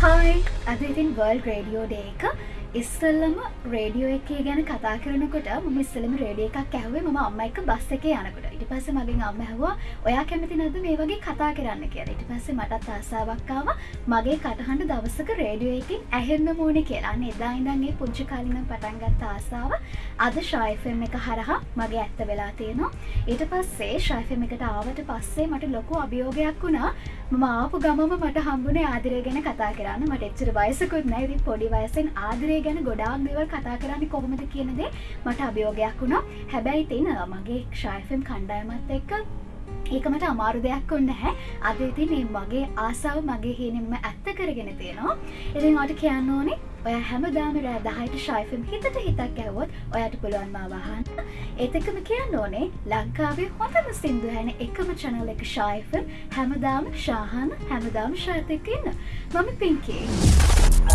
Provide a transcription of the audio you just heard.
හයි අද ඉතින් world radio day එක ඉස්සල්ලම රේඩියෝ එකේ ගැන කතා කරනකොට ම ඉස්සලම රේඩිය එකක් ඇහවේ ම අම්ම එක බස් එක යනකොට. ඉට පස්ස මගින් අම්ම හැවා ඔයා කැමති නද මේ වගේ කතා කරන්න? කියලා. ඉට පස්සේ මටත් ආසාාවක්කාව මගේ කටහන්ඩ දවසක රේඩියෝ එකින් ඇහෙන්න මෝන කියලා. එදා ඉඳන්ගේ පුංචි කාලිනම් පටන්ගත් ආසාාව අද ශයිෆම් එක හරහා මගේ ඇත්ත වෙලා තියෙනවා. ඊට පස්සේ ශයිෆම් එකට ආවට පස්සේ මට ලොකු අභියෝගයක් වුණා. මම ආපු ගමම මට හම්බුනේ ආදරය ගැන කතා කරන්න. මට එච්චර වයසකුත් නැති පොඩි වයසෙන් ආදරය ගැන ගොඩාක් දේවල් කතා කරන්න කොහොමද කියනදේ මට අභියෝගයක් වුණා. හැබැයි තින මගේ ක්ෂයිෆම් කණ්ඩායමත් එක්ක ඒකමට අමාරු දෙයක් ඔන්න හැ අද ඉතින් මගේ ආසාාව මගේ හිනෙම්ම ඇත්ත කරගෙන තියෙනවා. ඉතින් අට කියන්න ඕනේ ඔය හැමදාම රෑ දහයට ශයිෆම් හිතට හිතක් ඇවොත් ඔයට පුළුවන් මාවහන් ඒතකම කියන්න ඕනේ ලංකාවේ හොඳම සිින්දු හැන එකම චනල එක ශයිෆම් හැමදාම ශාහන හැමදාම ශාතකන්න මම පින්කේ.